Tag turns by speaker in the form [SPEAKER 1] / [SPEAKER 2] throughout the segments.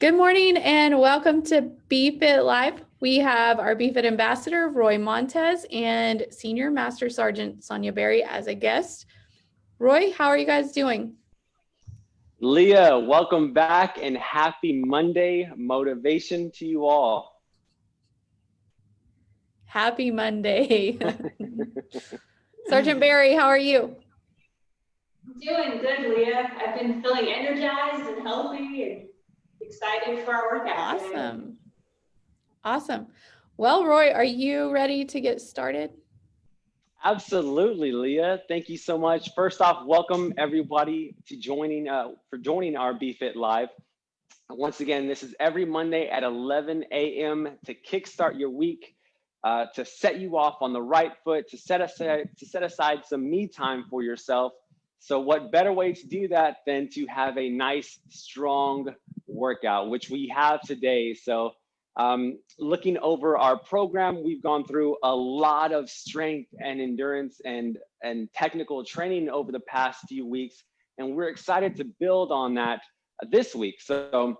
[SPEAKER 1] Good morning and welcome to BFit Live. We have our BFit ambassador, Roy Montez, and Senior Master Sergeant Sonia Berry as a guest. Roy, how are you guys doing?
[SPEAKER 2] Leah, welcome back and happy Monday motivation to you all.
[SPEAKER 1] Happy Monday. Sergeant Berry, how are you?
[SPEAKER 3] Doing good, Leah. I've been feeling energized and healthy and excited for our workout. today.
[SPEAKER 1] Awesome. Awesome. Well, Roy, are you ready to get started?
[SPEAKER 2] Absolutely, Leah. Thank you so much. First off, welcome everybody to joining uh, for joining our BFit Live. Once again, this is every Monday at 11 a.m. to kickstart your week, uh, to set you off on the right foot, to set aside to set aside some me time for yourself. So, what better way to do that than to have a nice, strong workout, which we have today. So, um, looking over our program, we've gone through a lot of strength and endurance and, and technical training over the past few weeks. And we're excited to build on that this week. So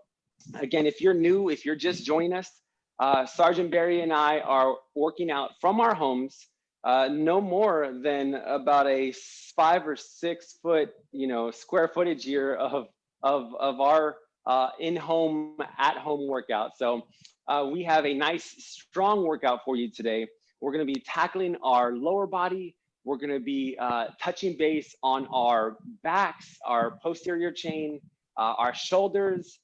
[SPEAKER 2] again, if you're new, if you're just joining us, uh, Sergeant Barry and I are working out from our homes, uh, no more than about a five or six foot, you know, square footage here of, of, of our uh, in-home, at-home workout. So uh, we have a nice, strong workout for you today. We're gonna be tackling our lower body. We're gonna be uh, touching base on our backs, our posterior chain, uh, our shoulders,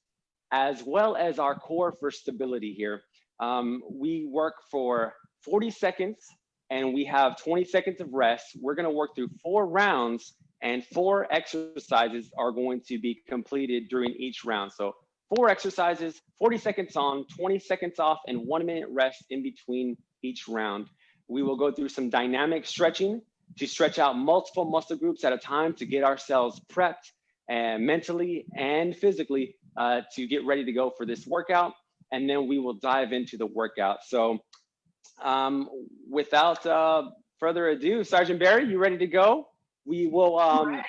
[SPEAKER 2] as well as our core for stability here. Um, we work for 40 seconds and we have 20 seconds of rest. We're gonna work through four rounds and four exercises are going to be completed during each round. So four exercises, 40 seconds on, 20 seconds off, and one minute rest in between each round. We will go through some dynamic stretching to stretch out multiple muscle groups at a time to get ourselves prepped and mentally and physically uh, to get ready to go for this workout. And then we will dive into the workout. So um, without uh, further ado, Sergeant Barry, you ready to go? We will, um,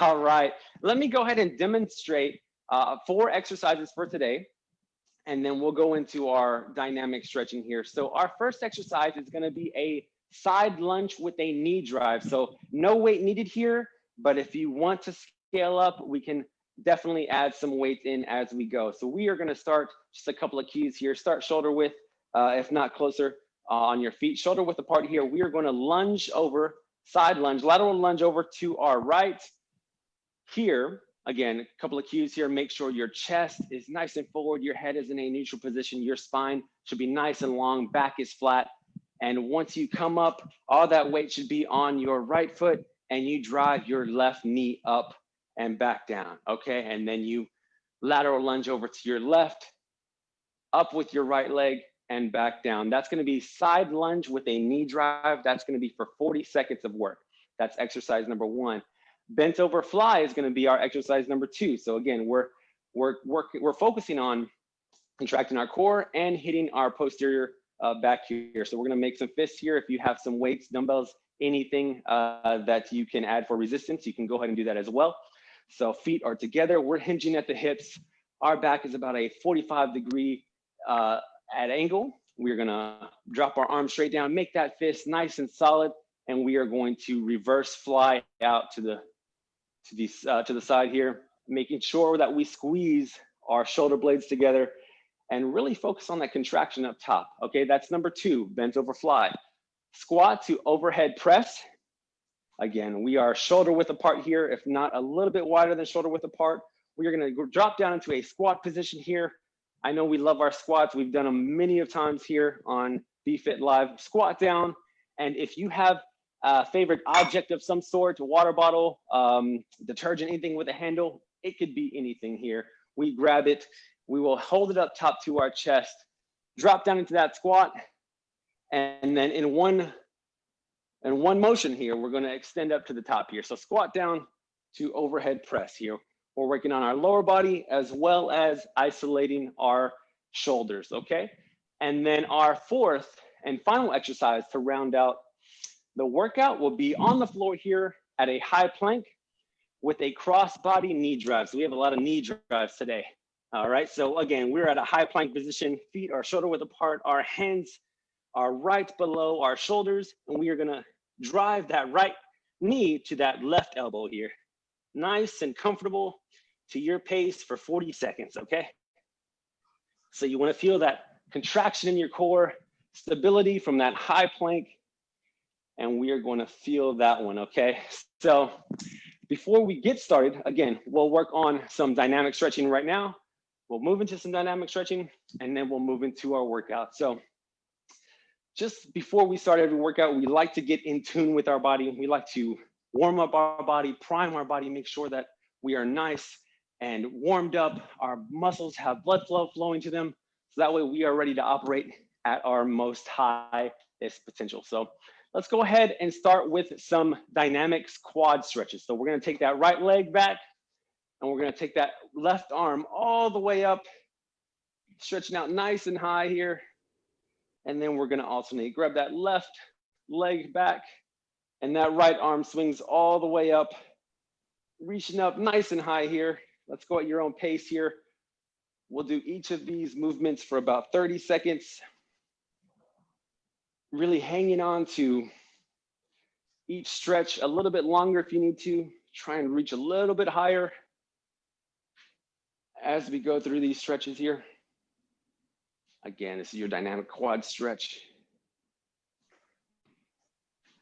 [SPEAKER 2] all right. Let me go ahead and demonstrate uh, four exercises for today, and then we'll go into our dynamic stretching here. So our first exercise is gonna be a side lunge with a knee drive. So no weight needed here, but if you want to scale up, we can definitely add some weight in as we go. So we are gonna start just a couple of keys here. Start shoulder width, uh, if not closer uh, on your feet. Shoulder width apart here. We are gonna lunge over, side lunge, lateral lunge over to our right. Here, Again, a couple of cues here. Make sure your chest is nice and forward. Your head is in a neutral position. Your spine should be nice and long. Back is flat. And once you come up, all that weight should be on your right foot and you drive your left knee up and back down. Okay. And then you lateral lunge over to your left, up with your right leg and back down. That's going to be side lunge with a knee drive. That's going to be for 40 seconds of work. That's exercise number one. Bent over fly is going to be our exercise number two. So again, we're we're we're we're focusing on contracting our core and hitting our posterior uh, back here. So we're going to make some fists here. If you have some weights, dumbbells, anything uh, that you can add for resistance, you can go ahead and do that as well. So feet are together. We're hinging at the hips. Our back is about a 45 degree uh, at angle. We're gonna drop our arms straight down, make that fist nice and solid, and we are going to reverse fly out to the to the, uh, to the side here, making sure that we squeeze our shoulder blades together and really focus on that contraction up top. Okay, that's number two, bent over fly. Squat to overhead press. Again, we are shoulder width apart here, if not a little bit wider than shoulder width apart. We are gonna drop down into a squat position here. I know we love our squats. We've done them many of times here on BFit Live. Squat down, and if you have a favorite object of some sort, a water bottle, um, detergent, anything with a handle. It could be anything here. We grab it, we will hold it up top to our chest, drop down into that squat, and then in one, in one motion here, we're gonna extend up to the top here. So squat down to overhead press here. We're working on our lower body as well as isolating our shoulders, okay? And then our fourth and final exercise to round out the workout will be on the floor here at a high plank with a cross body knee drive. So we have a lot of knee drives today. All right, so again, we're at a high plank position, feet are shoulder width apart, our hands are right below our shoulders, and we are gonna drive that right knee to that left elbow here. Nice and comfortable to your pace for 40 seconds, okay? So you wanna feel that contraction in your core, stability from that high plank, and we are gonna feel that one, okay? So before we get started, again, we'll work on some dynamic stretching right now. We'll move into some dynamic stretching and then we'll move into our workout. So just before we start every workout, we like to get in tune with our body. We like to warm up our body, prime our body, make sure that we are nice and warmed up. Our muscles have blood flow flowing to them. So that way we are ready to operate at our most highest potential. So let's go ahead and start with some dynamics quad stretches. So we're gonna take that right leg back and we're gonna take that left arm all the way up, stretching out nice and high here. And then we're gonna alternate, grab that left leg back and that right arm swings all the way up, reaching up nice and high here. Let's go at your own pace here. We'll do each of these movements for about 30 seconds. Really hanging on to each stretch a little bit longer if you need to. Try and reach a little bit higher as we go through these stretches here. Again, this is your dynamic quad stretch.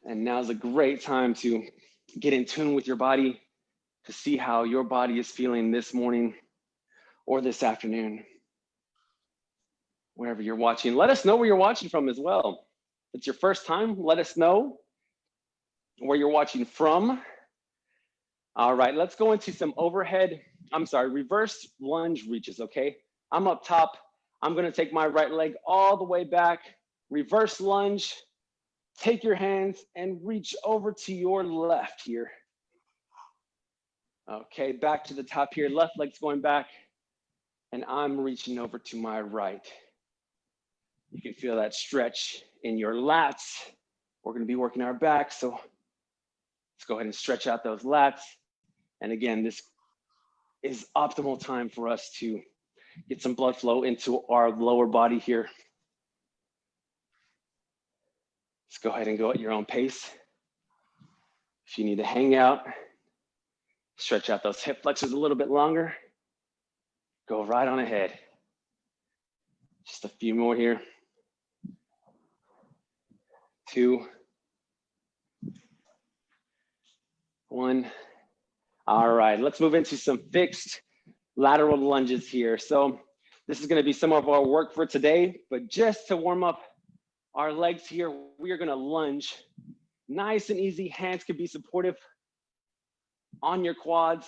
[SPEAKER 2] And now is a great time to get in tune with your body to see how your body is feeling this morning or this afternoon, wherever you're watching. Let us know where you're watching from as well. If it's your first time, let us know where you're watching from. All right, let's go into some overhead, I'm sorry, reverse lunge reaches, okay? I'm up top. I'm gonna take my right leg all the way back, reverse lunge, take your hands and reach over to your left here. Okay, back to the top here, left leg's going back, and I'm reaching over to my right. You can feel that stretch in your lats. We're gonna be working our back, so let's go ahead and stretch out those lats. And again, this is optimal time for us to get some blood flow into our lower body here. Let's go ahead and go at your own pace. If you need to hang out, stretch out those hip flexors a little bit longer, go right on ahead. Just a few more here. Two, one. All right, let's move into some fixed lateral lunges here. So this is gonna be some of our work for today, but just to warm up our legs here, we are gonna lunge. Nice and easy, hands can be supportive on your quads.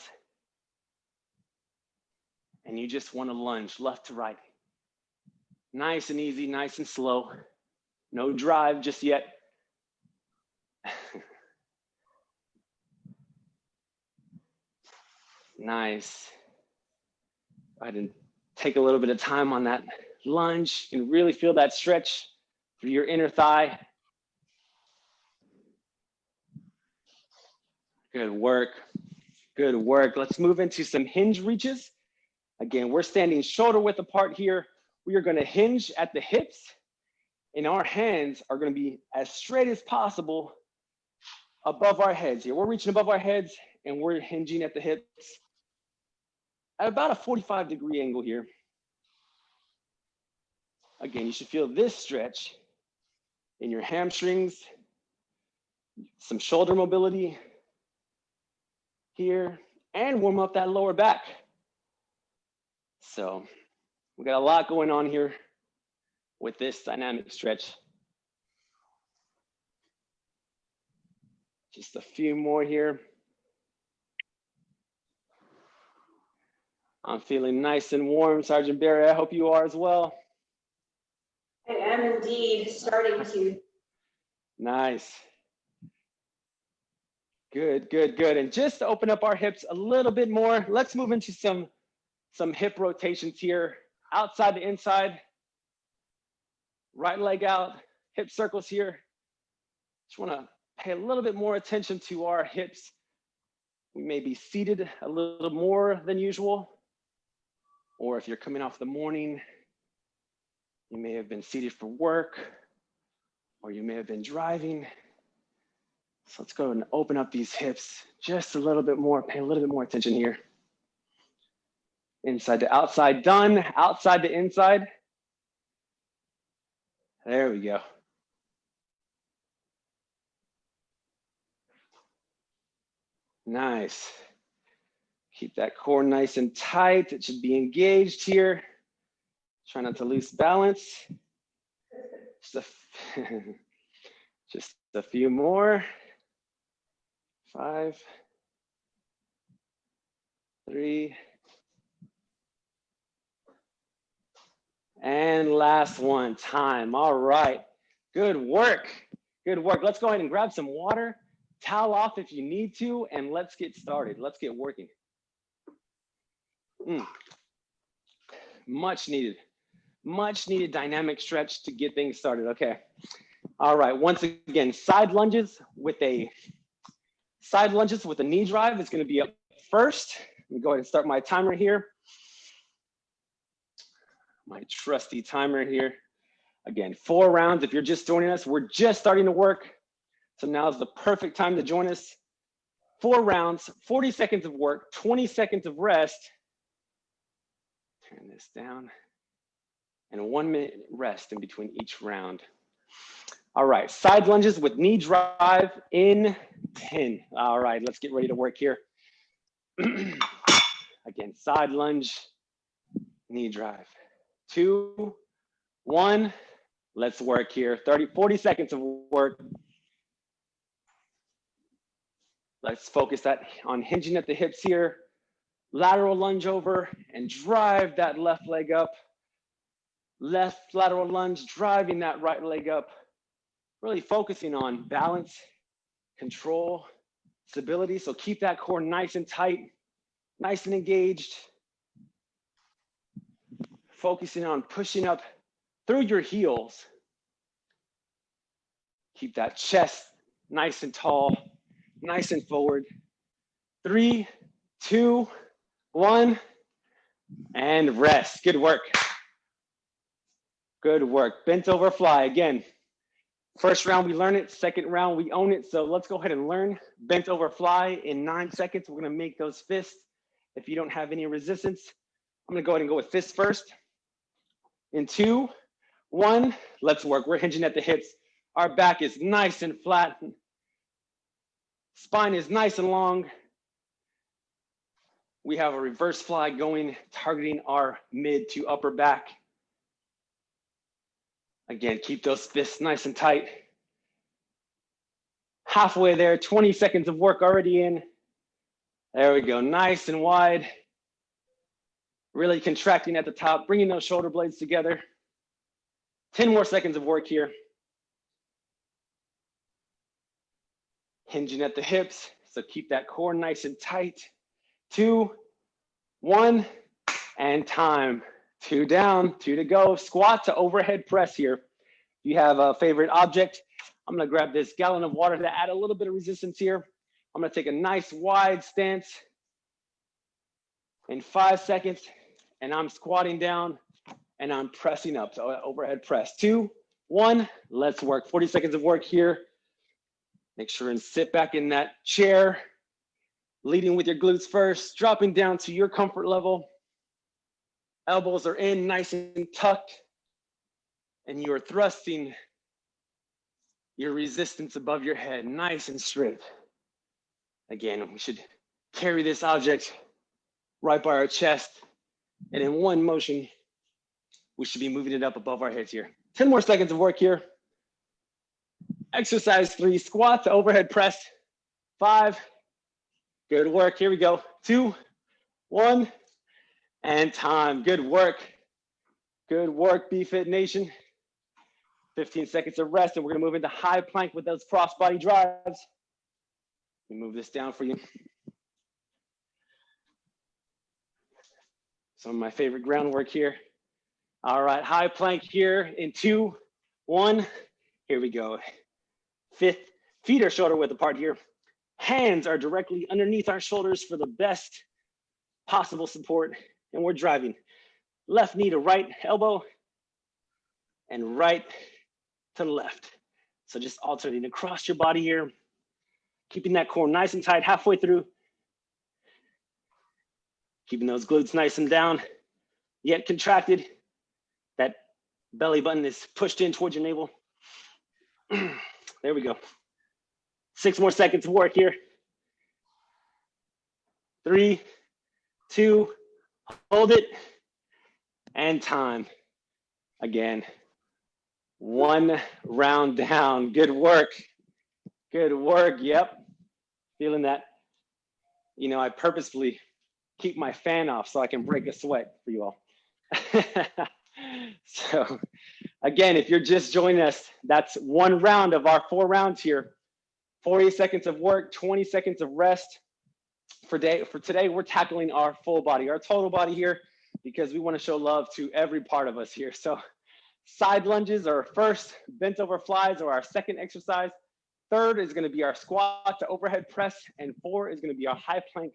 [SPEAKER 2] And you just wanna lunge left to right. Nice and easy, nice and slow. No drive just yet. Nice. I didn't take a little bit of time on that lunge and really feel that stretch through your inner thigh. Good work. Good work. Let's move into some hinge reaches. Again, we're standing shoulder width apart here. We are going to hinge at the hips and our hands are going to be as straight as possible above our heads here. We're reaching above our heads and we're hinging at the hips at about a 45 degree angle here. Again, you should feel this stretch in your hamstrings, some shoulder mobility here, and warm up that lower back. So we got a lot going on here with this dynamic stretch. Just a few more here. I'm feeling nice and warm, Sergeant Barry. I hope you are as well.
[SPEAKER 3] I am indeed starting to.
[SPEAKER 2] Nice. Good, good, good. And just to open up our hips a little bit more, let's move into some, some hip rotations here. Outside to inside. Right leg out, hip circles here. Just wanna pay a little bit more attention to our hips. We may be seated a little more than usual or if you're coming off the morning, you may have been seated for work, or you may have been driving. So let's go and open up these hips just a little bit more, pay a little bit more attention here. Inside to outside, done. Outside to inside. There we go. Nice. Keep that core nice and tight. It should be engaged here. Try not to lose balance. Just a, just a few more. Five, three, and last one, time. All right, good work, good work. Let's go ahead and grab some water, towel off if you need to, and let's get started. Let's get working. Mm. Much needed, much needed dynamic stretch to get things started. Okay. All right. Once again, side lunges with a side lunges with a knee drive is going to be up first. Let me go ahead and start my timer here. My trusty timer here. Again, four rounds. If you're just joining us, we're just starting to work. So now is the perfect time to join us. Four rounds, 40 seconds of work, 20 seconds of rest, Turn this down. And one minute rest in between each round. All right, side lunges with knee drive in 10. All right, let's get ready to work here. Again, side lunge, knee drive. Two, one, let's work here. 30, 40 seconds of work. Let's focus that on hinging at the hips here lateral lunge over and drive that left leg up. Left lateral lunge, driving that right leg up. Really focusing on balance, control, stability. So keep that core nice and tight, nice and engaged. Focusing on pushing up through your heels. Keep that chest nice and tall, nice and forward. Three, two, one, and rest. Good work. Good work. Bent over fly again. First round, we learn it. Second round, we own it. So let's go ahead and learn bent over fly in nine seconds. We're gonna make those fists. If you don't have any resistance, I'm gonna go ahead and go with fists first. In two, one, let's work. We're hinging at the hips. Our back is nice and flat. Spine is nice and long. We have a reverse fly going, targeting our mid to upper back. Again, keep those fists nice and tight. Halfway there, 20 seconds of work already in. There we go, nice and wide. Really contracting at the top, bringing those shoulder blades together. 10 more seconds of work here. Hinging at the hips, so keep that core nice and tight two, one, and time. Two down, two to go. Squat to overhead press here. You have a favorite object, I'm gonna grab this gallon of water to add a little bit of resistance here. I'm gonna take a nice wide stance in five seconds, and I'm squatting down and I'm pressing up, so uh, overhead press. Two, one, let's work. 40 seconds of work here. Make sure and sit back in that chair leading with your glutes first, dropping down to your comfort level. Elbows are in nice and tucked, and you are thrusting your resistance above your head, nice and straight. Again, we should carry this object right by our chest, and in one motion, we should be moving it up above our heads here. 10 more seconds of work here. Exercise three, squat to overhead press. Five, Good work. Here we go. Two, one, and time. Good work. Good work, BFit Nation. 15 seconds of rest, and we're gonna move into high plank with those crossbody drives. Let me move this down for you. Some of my favorite groundwork here. All right, high plank here in two, one. Here we go. Fifth, feet are shoulder width apart here. Hands are directly underneath our shoulders for the best possible support, and we're driving. left knee to right elbow and right to left. So just alternating across your body here, keeping that core nice and tight halfway through. Keeping those glutes nice and down, yet contracted. That belly button is pushed in towards your navel. there we go. Six more seconds of work here. Three, two, hold it, and time. Again, one round down. Good work. Good work. Yep. Feeling that. You know, I purposefully keep my fan off so I can break a sweat for you all. so again, if you're just joining us, that's one round of our four rounds here. 40 seconds of work, 20 seconds of rest. For, day, for today, we're tackling our full body, our total body here, because we wanna show love to every part of us here. So side lunges are first, bent over flies are our second exercise. Third is gonna be our squat to overhead press, and four is gonna be our high plank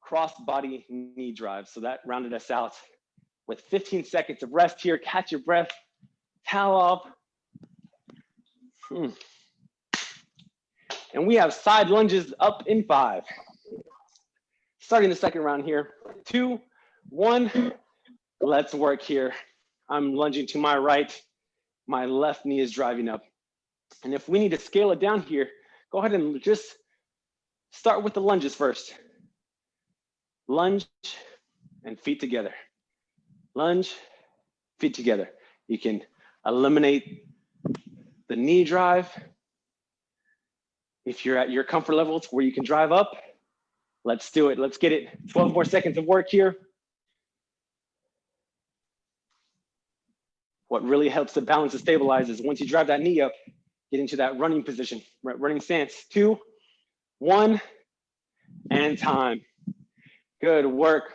[SPEAKER 2] cross body knee drive. So that rounded us out with 15 seconds of rest here. Catch your breath, towel off. Hmm. And we have side lunges up in five. Starting the second round here. Two, one, let's work here. I'm lunging to my right. My left knee is driving up. And if we need to scale it down here, go ahead and just start with the lunges first. Lunge and feet together. Lunge, feet together. You can eliminate the knee drive. If you're at your comfort levels where you can drive up, let's do it. Let's get it. 12 more seconds of work here. What really helps to balance and stabilize is once you drive that knee up, get into that running position, running stance. Two, one, and time. Good work.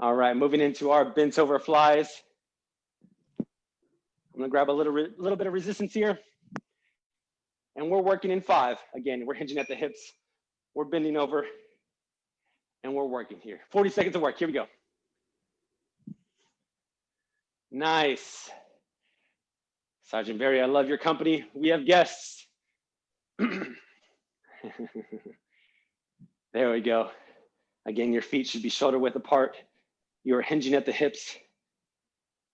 [SPEAKER 2] All right, moving into our bent over flies. I'm gonna grab a little, little bit of resistance here. And we're working in five. Again, we're hinging at the hips. We're bending over and we're working here. 40 seconds of work, here we go. Nice. Sergeant Barry, I love your company. We have guests. There we go. Again, your feet should be shoulder width apart. You're hinging at the hips.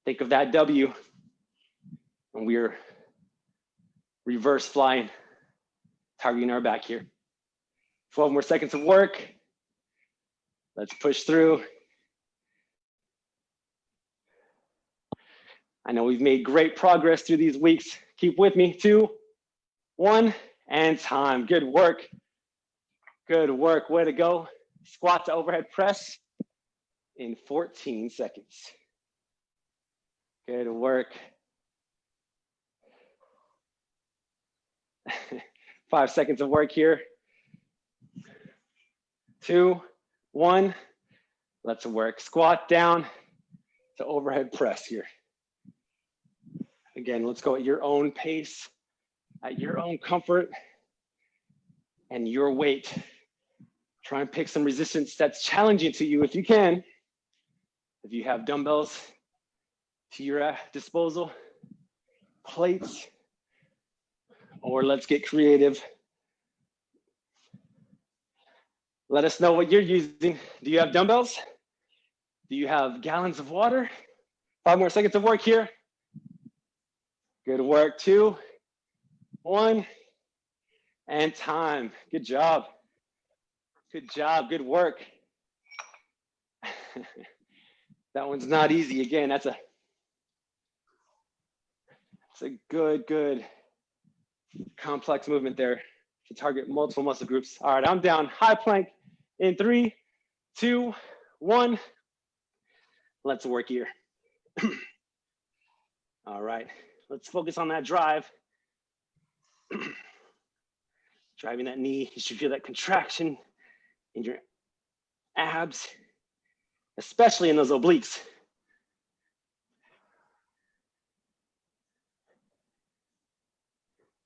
[SPEAKER 2] Think of that W. And we're reverse flying, targeting our back here. 12 more seconds of work. Let's push through. I know we've made great progress through these weeks. Keep with me. Two, one, and time. Good work. Good work, way to go. Squat to overhead press in 14 seconds. Good work. Five seconds of work here. Two, one, let's work. Squat down to overhead press here. Again, let's go at your own pace, at your own comfort and your weight. Try and pick some resistance that's challenging to you if you can. If you have dumbbells to your uh, disposal, plates, or let's get creative. Let us know what you're using. Do you have dumbbells? Do you have gallons of water? Five more seconds of work here. Good work, two, one, and time. Good job. Good job, good work. that one's not easy. Again, that's a, that's a good, good complex movement there to target multiple muscle groups. All right, I'm down high plank in three, two, one. Let's work here. All right, let's focus on that drive. Driving that knee, you should feel that contraction in your abs, especially in those obliques.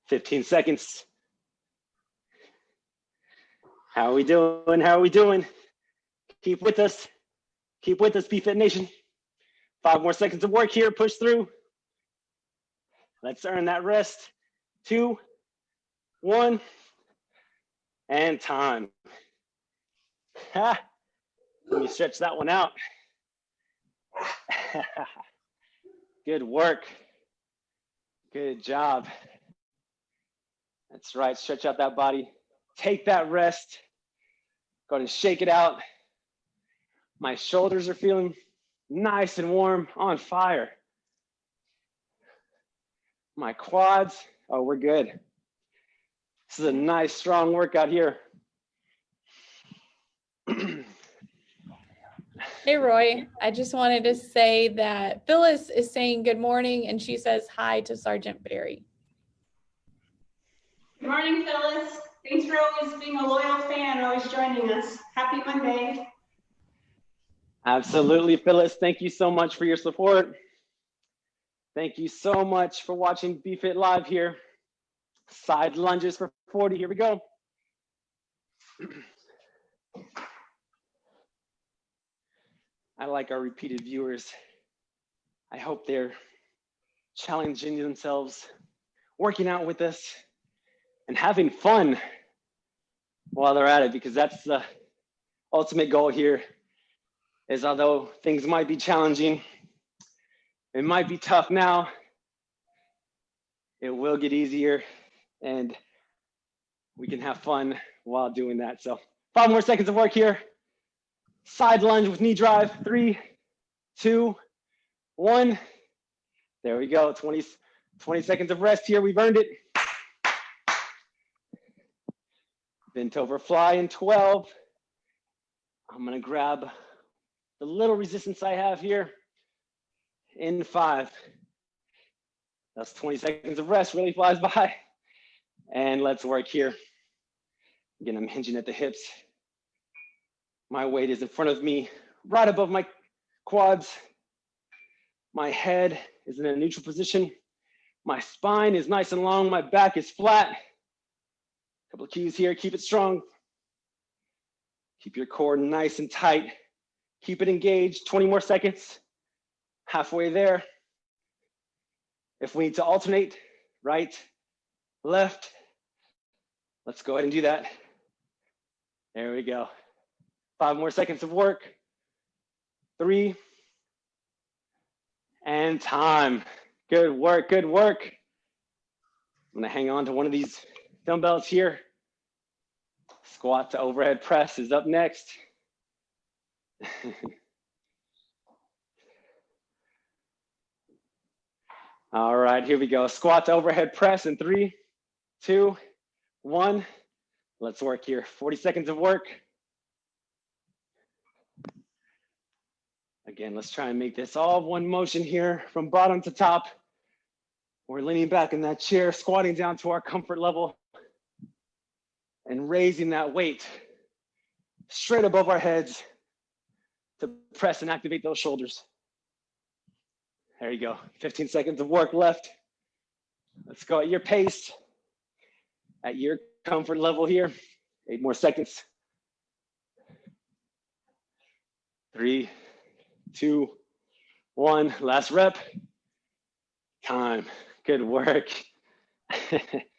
[SPEAKER 2] Fifteen seconds. How are we doing? How are we doing? Keep with us. Keep with us, BFit Nation. Five more seconds of work here. Push through. Let's earn that rest. Two, one, and time. Ha. Let me stretch that one out. Good work. Good job. That's right. Stretch out that body. Take that rest. Go and shake it out. My shoulders are feeling nice and warm, on fire. My quads, oh, we're good. This is a nice, strong workout here.
[SPEAKER 1] Hey, Roy, I just wanted to say that Phyllis is saying good morning and she says hi to Sergeant Barry.
[SPEAKER 3] Good morning, Phyllis. Thanks for always being a loyal fan, always joining us. Happy Monday.
[SPEAKER 2] Absolutely, Phyllis. Thank you so much for your support. Thank you so much for watching BFit Live here. Side lunges for 40. Here we go. I like our repeated viewers. I hope they're challenging themselves, working out with us, and having fun while they're at it, because that's the ultimate goal here is although things might be challenging, it might be tough now, it will get easier and we can have fun while doing that. So five more seconds of work here. Side lunge with knee drive, three, two, one. There we go, 20, 20 seconds of rest here, we've earned it. Bent over fly in 12. I'm gonna grab the little resistance I have here in five. That's 20 seconds of rest, really flies by. And let's work here. Again, I'm hinging at the hips. My weight is in front of me, right above my quads. My head is in a neutral position. My spine is nice and long. My back is flat. Couple of keys here, keep it strong. Keep your core nice and tight. Keep it engaged, 20 more seconds. Halfway there. If we need to alternate, right, left, let's go ahead and do that. There we go. Five more seconds of work. Three. And time. Good work, good work. I'm gonna hang on to one of these dumbbells here. Squat to overhead press is up next. All right, here we go. Squat to overhead press in three, two, one. Let's work here. 40 seconds of work. Again, let's try and make this all one motion here from bottom to top. We're leaning back in that chair, squatting down to our comfort level and raising that weight straight above our heads to press and activate those shoulders. There you go. 15 seconds of work left. Let's go at your pace, at your comfort level here. Eight more seconds. Three, two, one. Last rep. Time. Good work.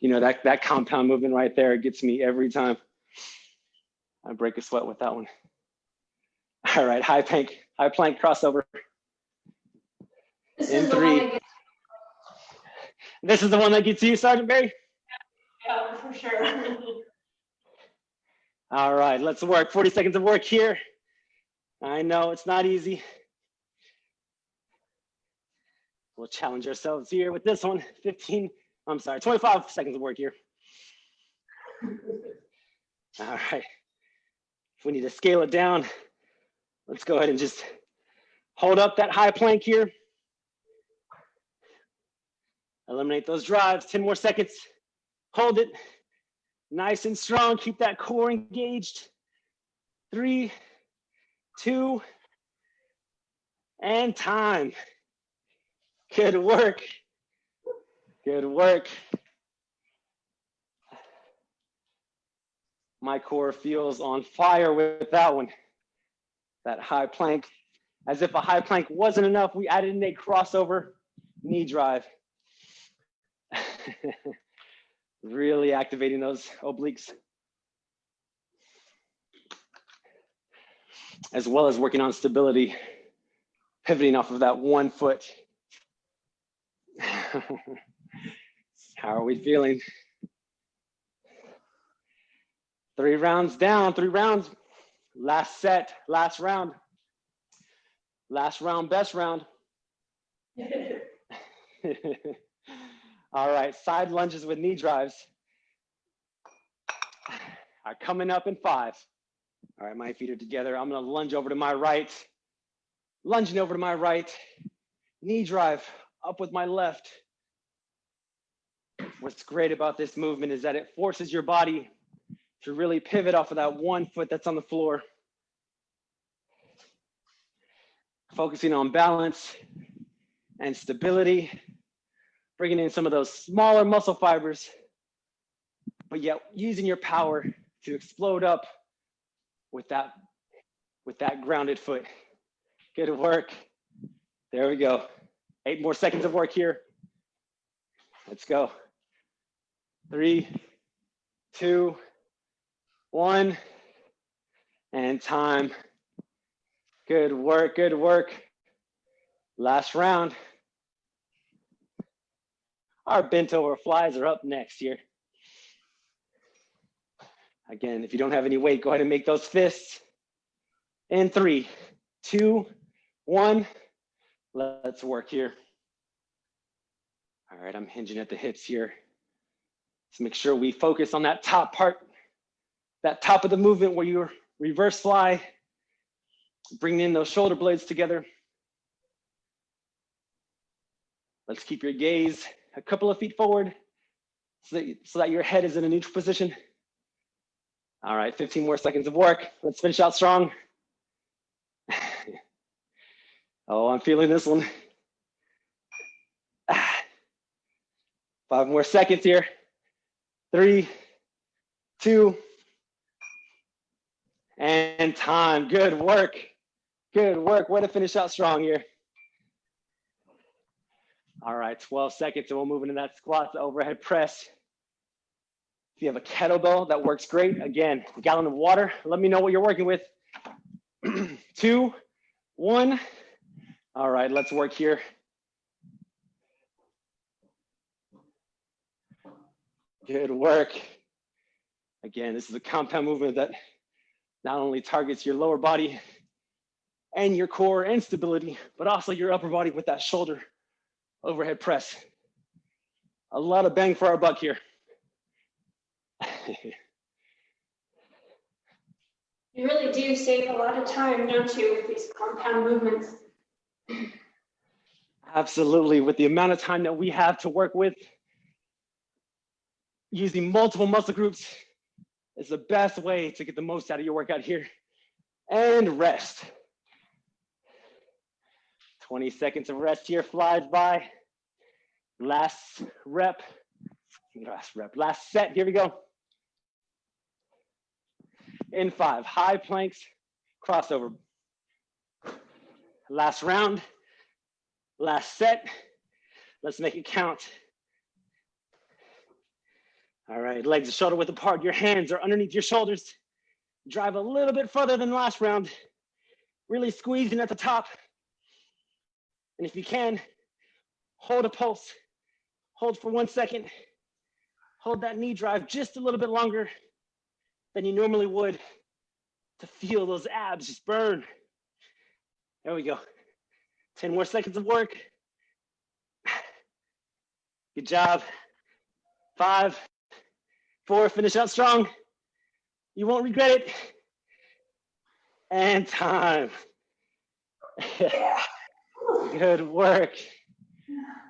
[SPEAKER 2] you know, that, that compound movement right there gets me every time. I break a sweat with that one. All right, high plank, high plank crossover.
[SPEAKER 3] This
[SPEAKER 2] In
[SPEAKER 3] is
[SPEAKER 2] three.
[SPEAKER 3] gets,
[SPEAKER 2] This is the one that gets you, Sergeant Barry?
[SPEAKER 3] yeah, for sure.
[SPEAKER 2] All right, let's work. 40 seconds of work here. I know it's not easy. We'll challenge ourselves here with this one. 15, I'm sorry, 25 seconds of work here. All right. If we need to scale it down, let's go ahead and just hold up that high plank here. Eliminate those drives, 10 more seconds. Hold it, nice and strong. Keep that core engaged. Three, two, and time. Good work. Good work. My core feels on fire with that one. That high plank. As if a high plank wasn't enough, we added in a crossover knee drive. really activating those obliques. As well as working on stability, pivoting off of that one foot. How are we feeling? Three rounds down, three rounds. Last set, last round. Last round, best round. All right, side lunges with knee drives are coming up in five. All right, my feet are together. I'm gonna lunge over to my right, lunging over to my right, knee drive up with my left. What's great about this movement is that it forces your body to really pivot off of that one foot that's on the floor. Focusing on balance and stability, bringing in some of those smaller muscle fibers, but yet using your power to explode up with that, with that grounded foot. Good work. There we go. Eight more seconds of work here. Let's go. Three, two, one, and time. Good work, good work. Last round. Our bent over flies are up next here. Again, if you don't have any weight, go ahead and make those fists. In three, two, one. Let's work here. All right, I'm hinging at the hips here. Let's make sure we focus on that top part, that top of the movement where you reverse fly, bringing in those shoulder blades together. Let's keep your gaze a couple of feet forward so that, so that your head is in a neutral position. All right, 15 more seconds of work. Let's finish out strong. oh, I'm feeling this one. Five more seconds here. Three, two, and time. Good work. Good work. Way to finish out strong here. All right, 12 seconds and we'll move into that squat, the overhead press. If you have a kettlebell, that works great. Again, gallon of water. Let me know what you're working with. Two, one. All right, let's work here. Good work. Again, this is a compound movement that not only targets your lower body and your core and stability, but also your upper body with that shoulder overhead press. A lot of bang for our buck here.
[SPEAKER 3] You really do save a lot of time, don't you, with these compound movements?
[SPEAKER 2] Absolutely. With the amount of time that we have to work with, using multiple muscle groups is the best way to get the most out of your workout here. And rest. 20 seconds of rest here flies by. Last rep, last rep, last set, here we go. In five, high planks, crossover. Last round, last set. Let's make it count. All right, legs are shoulder width apart. Your hands are underneath your shoulders. Drive a little bit further than last round. Really squeezing at the top. And if you can, hold a pulse. Hold for one second. Hold that knee drive just a little bit longer than you normally would to feel those abs just burn. There we go. 10 more seconds of work. Good job. Five, four, finish out strong. You won't regret it. And time. good work.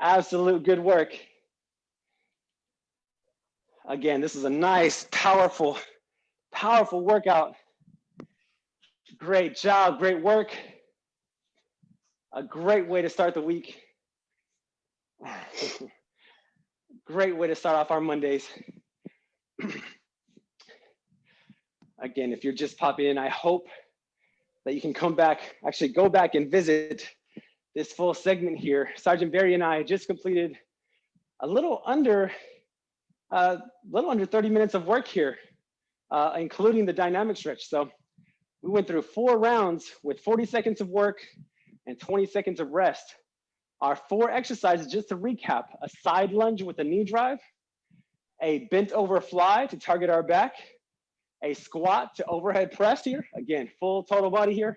[SPEAKER 2] Absolute good work. Again, this is a nice, powerful, powerful workout. Great job, great work. A great way to start the week. great way to start off our Mondays. again, if you're just popping in, I hope that you can come back, actually go back and visit this full segment here. Sergeant Barry and I just completed a little under, a uh, little under 30 minutes of work here, uh, including the dynamic stretch. So we went through four rounds with 40 seconds of work and 20 seconds of rest. Our four exercises, just to recap, a side lunge with a knee drive, a bent over fly to target our back, a squat to overhead press here, again, full total body here.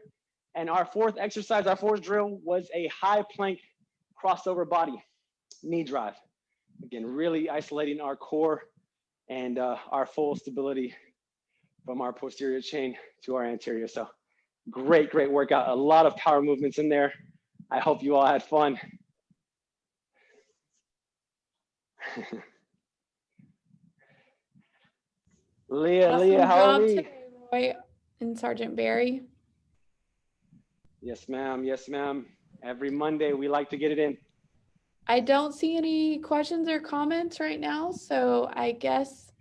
[SPEAKER 2] And our fourth exercise, our fourth drill was a high plank crossover body, knee drive. Again, really isolating our core and uh, our full stability from our posterior chain to our anterior. So great, great workout. A lot of power movements in there. I hope you all had fun. Leah,
[SPEAKER 1] Awesome
[SPEAKER 2] Leah, how are we?
[SPEAKER 1] Roy and Sergeant Barry.
[SPEAKER 2] Yes, ma'am. Yes, ma'am. Every Monday, we like to get it in.
[SPEAKER 1] I don't see any questions or comments right now, so I guess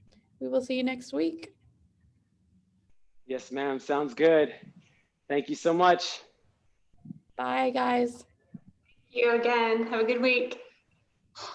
[SPEAKER 1] we will see you next week.
[SPEAKER 2] Yes, ma'am. Sounds good. Thank you so much.
[SPEAKER 1] Bye, guys.
[SPEAKER 3] You again. Have a good week.